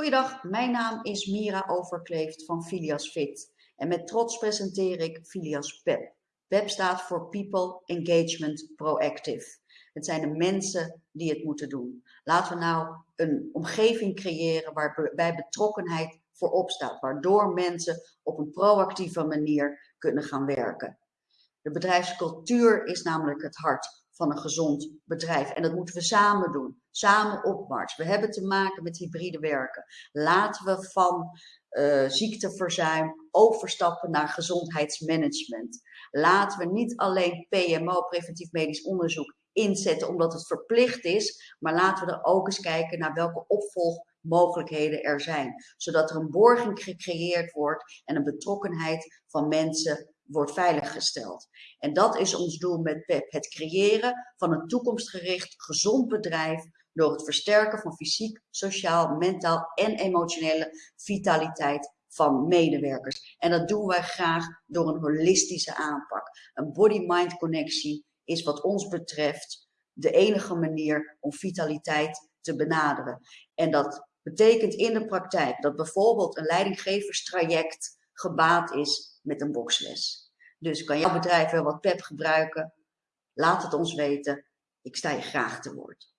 Goedendag, mijn naam is Mira Overkleeft van Filias Fit en met trots presenteer ik Filias PEP. PEP staat voor People Engagement Proactive. Het zijn de mensen die het moeten doen. Laten we nou een omgeving creëren waarbij betrokkenheid voorop staat, waardoor mensen op een proactieve manier kunnen gaan werken. De bedrijfscultuur is namelijk het hart van een gezond bedrijf. En dat moeten we samen doen. Samen opmars. We hebben te maken met hybride werken. Laten we van uh, ziekteverzuim overstappen naar gezondheidsmanagement. Laten we niet alleen PMO, preventief medisch onderzoek, inzetten omdat het verplicht is. Maar laten we er ook eens kijken naar welke opvolgmogelijkheden er zijn. Zodat er een borging gecreëerd wordt en een betrokkenheid van mensen wordt veiliggesteld. En dat is ons doel met PEP, het creëren van een toekomstgericht gezond bedrijf door het versterken van fysiek, sociaal, mentaal en emotionele vitaliteit van medewerkers. En dat doen wij graag door een holistische aanpak. Een body-mind connectie is wat ons betreft de enige manier om vitaliteit te benaderen. En dat betekent in de praktijk dat bijvoorbeeld een leidinggeverstraject gebaat is met een boxles. Dus kan jouw bedrijf wel wat PEP gebruiken? Laat het ons weten. Ik sta je graag te woord.